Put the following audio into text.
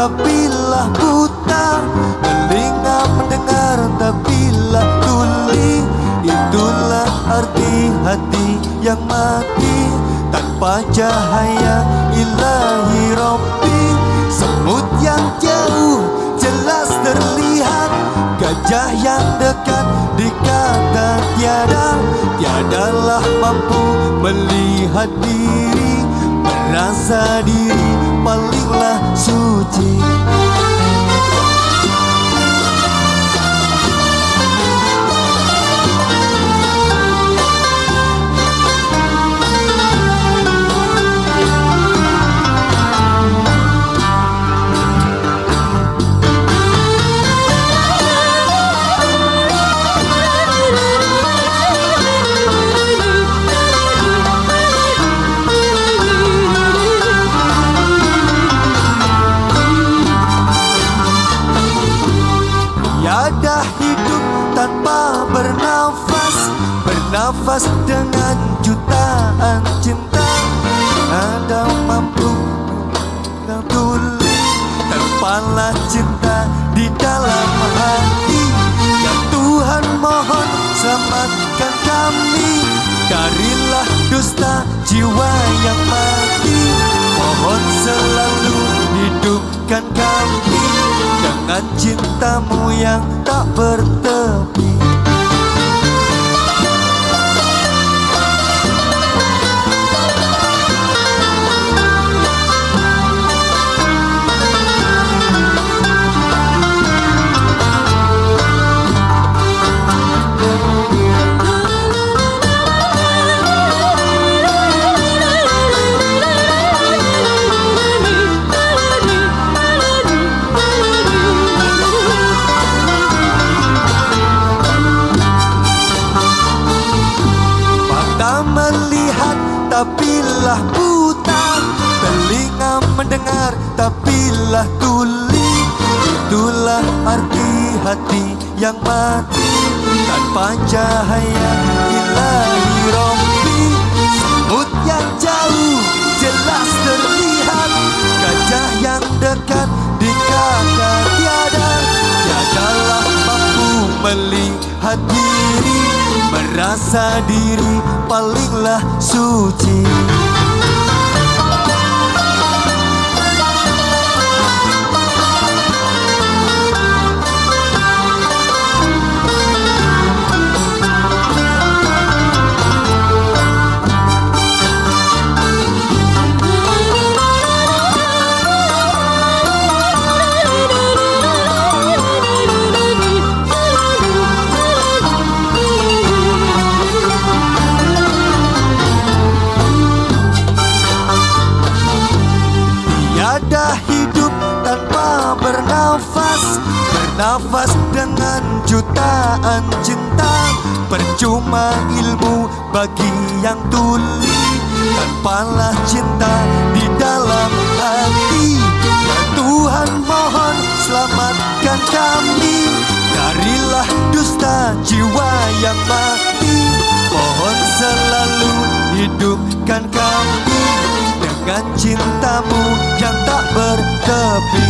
tapilah buta Telinga mendengar tapilah tuli. Itulah arti hati yang mati. Tanpa cahaya ilahi Rabbi. Semut yang jauh jelas terlihat. Gajah yang dekat dikata tiada. Tiadalah mampu melihat diri. Merasa diri palinglah suci Bernafas dengan jutaan cinta. Ada mampu tuli Terbanglah cinta di dalam hati. Ya Tuhan mohon selamatkan kami. Darilah dusta jiwa yang mati. Mohon selalu hidupkan kami. Dengan cintamu yang tak bertepi tapilah buta Telinga mendengar tapilah tuli. Itulah arti hati yang mati. Tanpa cahaya ilahi rompi Semut yang jauh jelas terlihat. Gajah yang dekat dikata tiada. Tiadalah mampu melihat diri Merasa diri palinglah suci Tiada hidup tanpa bernafas Bernafas dengan jutaan cinta. Percuma ilmu bagi yang tuli Tanpalah cinta di dalam hati. Tuhan mohon selamatkan kami happy